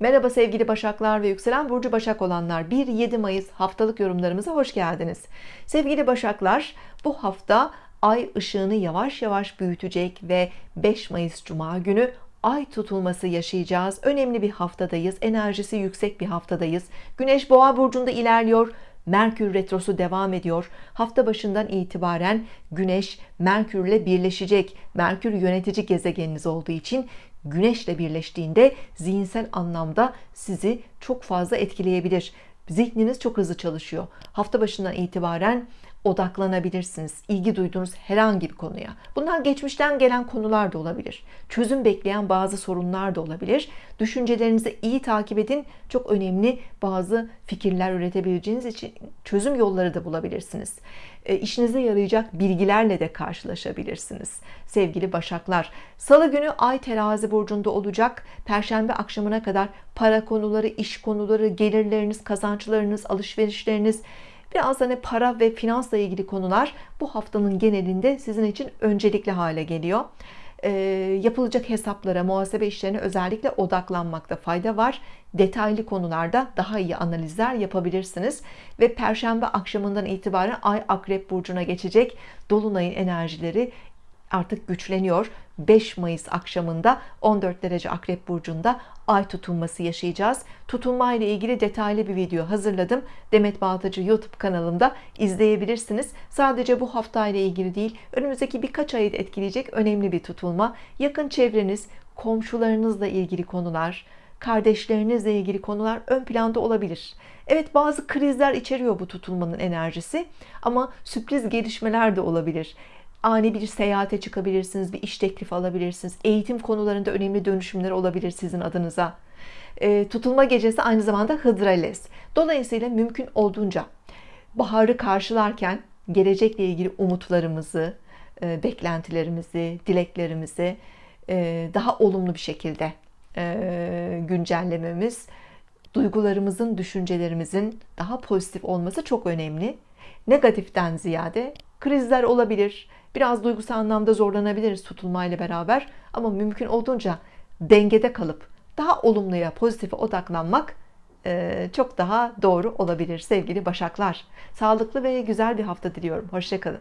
Merhaba sevgili Başaklar ve yükselen burcu Başak olanlar. 1-7 Mayıs haftalık yorumlarımıza hoş geldiniz. Sevgili Başaklar bu hafta Ay ışığını yavaş yavaş büyütecek ve 5 Mayıs Cuma günü Ay tutulması yaşayacağız. Önemli bir haftadayız enerjisi yüksek bir haftadayız. Güneş Boğa burcunda ilerliyor Merkür retrosu devam ediyor. Hafta başından itibaren Güneş Merkürle birleşecek. Merkür yönetici gezegeniniz olduğu için Güneşle birleştiğinde zihinsel anlamda sizi çok fazla etkileyebilir. Zihniniz çok hızlı çalışıyor. Hafta başından itibaren odaklanabilirsiniz. İlgi duyduğunuz herhangi bir konuya. Bunlar geçmişten gelen konular da olabilir. Çözüm bekleyen bazı sorunlar da olabilir. Düşüncelerinizi iyi takip edin. Çok önemli bazı fikirler üretebileceğiniz için çözüm yolları da bulabilirsiniz. E, işinize yarayacak bilgilerle de karşılaşabilirsiniz sevgili başaklar. Salı günü ay terazi burcunda olacak. Perşembe akşamına kadar para konuları iş konuları gelirleriniz kazançlarınız alışverişleriniz biraz hani para ve finansla ilgili konular bu haftanın genelinde sizin için öncelikli hale geliyor. E, yapılacak hesaplara muhasebe işlerine özellikle odaklanmakta fayda var. Detaylı konularda daha iyi analizler yapabilirsiniz. Ve perşembe akşamından itibaren ay akrep burcuna geçecek. Dolunayın enerjileri artık güçleniyor. 5 Mayıs akşamında 14 derece akrep burcunda ay tutulması yaşayacağız. Tutulma ile ilgili detaylı bir video hazırladım. Demet Baltacı YouTube kanalımda izleyebilirsiniz. Sadece bu hafta ile ilgili değil önümüzdeki birkaç ayı etkileyecek önemli bir tutulma. Yakın çevreniz komşularınızla ilgili konular kardeşlerinizle ilgili konular ön planda olabilir. Evet bazı krizler içeriyor bu tutulmanın enerjisi ama sürpriz gelişmeler de olabilir ani bir seyahate çıkabilirsiniz bir iş teklifi alabilirsiniz. Eğitim konularında önemli dönüşümler olabilir sizin adınıza. E, tutulma gecesi aynı zamanda Hıdrales dolayısıyla mümkün olduğunca baharı karşılarken gelecekle ilgili umutlarımızı e, beklentilerimizi dileklerimizi e, daha olumlu bir şekilde e, güncellememiz duygularımızın düşüncelerimizin daha pozitif olması çok önemli. Negatiften ziyade krizler olabilir biraz duygusal anlamda zorlanabiliriz tutulmayla beraber. Ama mümkün olduğunca dengede kalıp daha olumluya pozitife odaklanmak e, çok daha doğru olabilir sevgili başaklar. Sağlıklı ve güzel bir hafta diliyorum. Hoşçakalın